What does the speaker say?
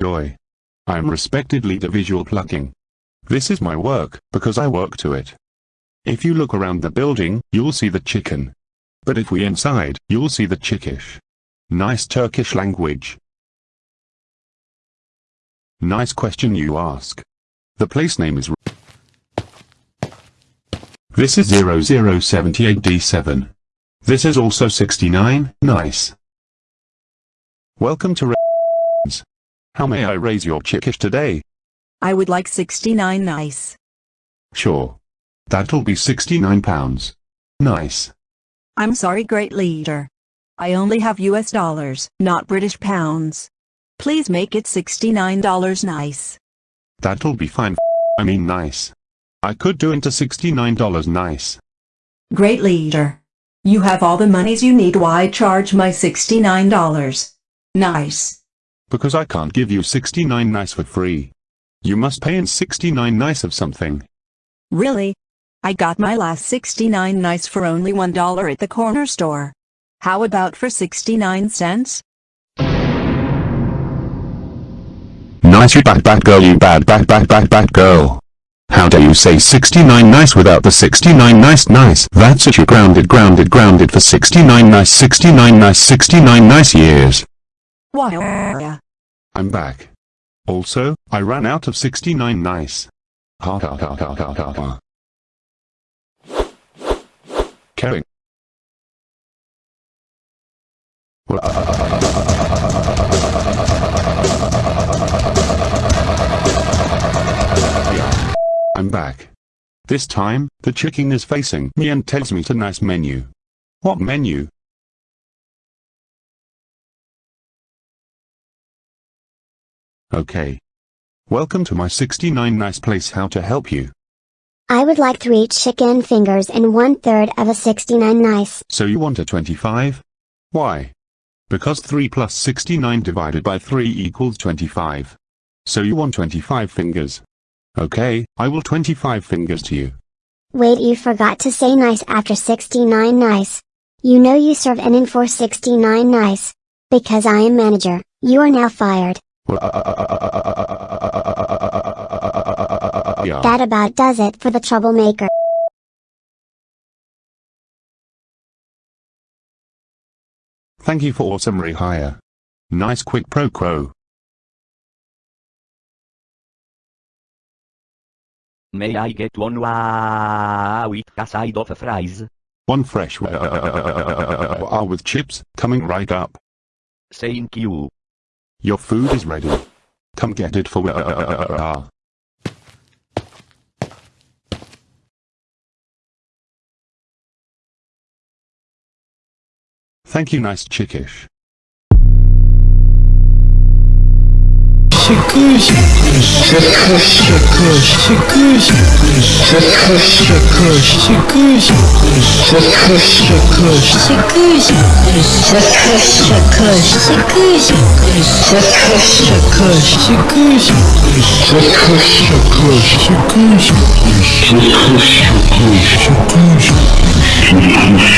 Joy. I am respected leader visual plucking. This is my work, because I work to it. If you look around the building, you'll see the chicken. But if we inside, you'll see the chickish. Nice Turkish language. Nice question you ask. The place name is This is 0078D7. This is also 69, nice. Welcome to How may I raise your chickish today? I would like 69 nice. Sure. That'll be 69 pounds. Nice. I'm sorry great leader. I only have US dollars, not British pounds. Please make it $69 nice. That'll be fine. I mean nice. I could do into $69 nice. Great leader. You have all the monies you need why charge my $69? Nice. Because I can't give you 69 nice for free. You must pay in 69 nice of something. Really? I got my last 69 nice for only $1 at the corner store. How about for 69 cents? Nice you bad bad girl you bad bad bad bad bad girl. How dare you say 69 nice without the 69 nice nice. That's it you grounded grounded grounded for 69 nice 69 nice 69 nice years. Why? I'm back. Also, I ran out of 69 nice. Ha ha ha ha ha ha ha. Caring. I'm back. This time, the chicken is facing me and tells me to nice menu. What menu? Okay. Welcome to my 69 nice place how to help you. I would like three chicken fingers and one third of a 69 nice. So you want a 25? Why? Because 3 plus 69 divided by 3 equals 25. So you want 25 fingers. Okay, I will 25 fingers to you. Wait you forgot to say nice after 69 nice. You know you serve an in for 69 nice. Because I am manager, you are now fired. That about does it for the troublemaker. Thank you for awesome rehire. Nice quick pro quo. May I get one wow with a side of fries? One fresh uh, with chips, coming right up. Thank you. Your food is ready. Come get it for uh, uh, uh, uh, Thank you nice chickish. Шикуйся, шикуйся, шикуйся, шикуйся, шикуйся, шикуйся, шикуйся, шикуйся,